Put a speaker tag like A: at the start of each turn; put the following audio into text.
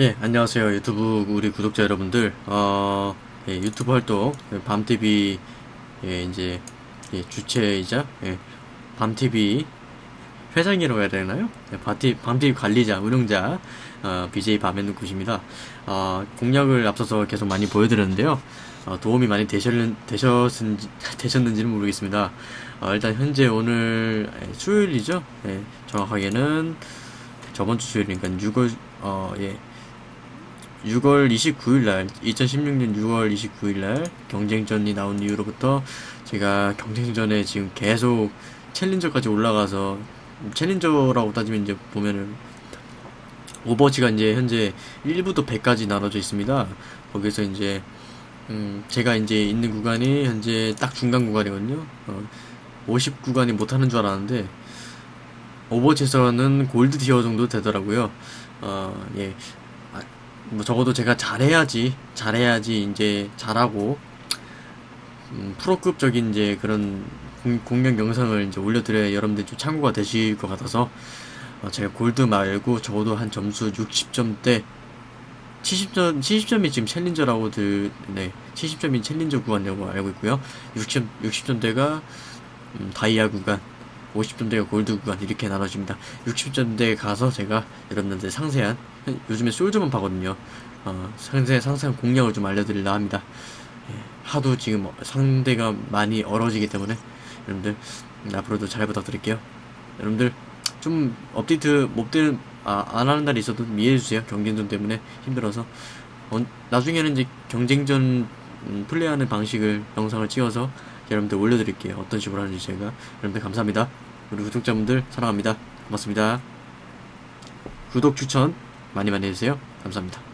A: 예, 안녕하세요. 유튜브 우리 구독자 여러분들. 어, 예, 유튜브 활동 밤TV 예, 이제 예, 주체이자 예, 밤TV 회장이라고 해야 되나요? 예, 밤TV, 밤TV 관리자, 운영자 어, BJ 밤에는 굿입니다. 어, 공약을 앞서서 계속 많이 보여드렸는데요. 어, 도움이 많이 되셨, 되셨는지, 되셨는지는 모르겠습니다. 어, 일단 현재 오늘 예, 수요일이죠. 예, 정확하게는 저번 주 수요일이니까 6월 어, 예. 6월 29일 날 2016년 6월 29일 날 경쟁전이 나온 이후로부터 제가 경쟁전에 지금 계속 챌린저까지 올라가서 challenger라고 따지면 이제 보면은 오버워치가 이제 현재 1부터 100까지 나눠져 있습니다. 거기서 이제 음 제가 이제 있는 구간이 현재 딱 중간 구간이거든요. 어, 50 구간이 못하는 줄 알았는데 오버워치에서는 gold tier 정도 되더라고요. 어, 예. 아, 뭐 적어도 제가 잘해야지, 잘해야지 이제 잘하고, 음, 프로급적인 이제 그런 공, 공략 영상을 이제 올려드려야 여러분들 좀 참고가 되실 것 같아서, 어, 제가 골드 말고 적어도 한 점수 60점대, 70점, 70점이 지금 challenger라고 들, 네, 70점이 challenger 구간이라고 알고 있고요. 60점, 60점대가, 음, 다이아 구간, 50점대가 골드 구간 이렇게 나눠집니다. 60점대에 가서 제가 여러분들 상세한 요즘에 솔저만 파거든요. 어, 상세 상세한 공략을 좀 알려드리려 합니다. 예, 하도 지금 상대가 많이 얼어지기 때문에 여러분들 음, 앞으로도 잘 부탁드릴게요. 여러분들 좀 업데이트 못 되는 아, 안 하는 날이 있어도 좀 이해해 주세요. 경쟁전 때문에 힘들어서 어, 나중에는 이제 경쟁전 음, 플레이하는 방식을 영상을 찍어서 여러분들 올려드릴게요. 어떤 식으로 하는지 제가 여러분들 감사합니다. 우리 구독자분들 사랑합니다. 고맙습니다. 구독 추천 많이 많이 해주세요. 감사합니다.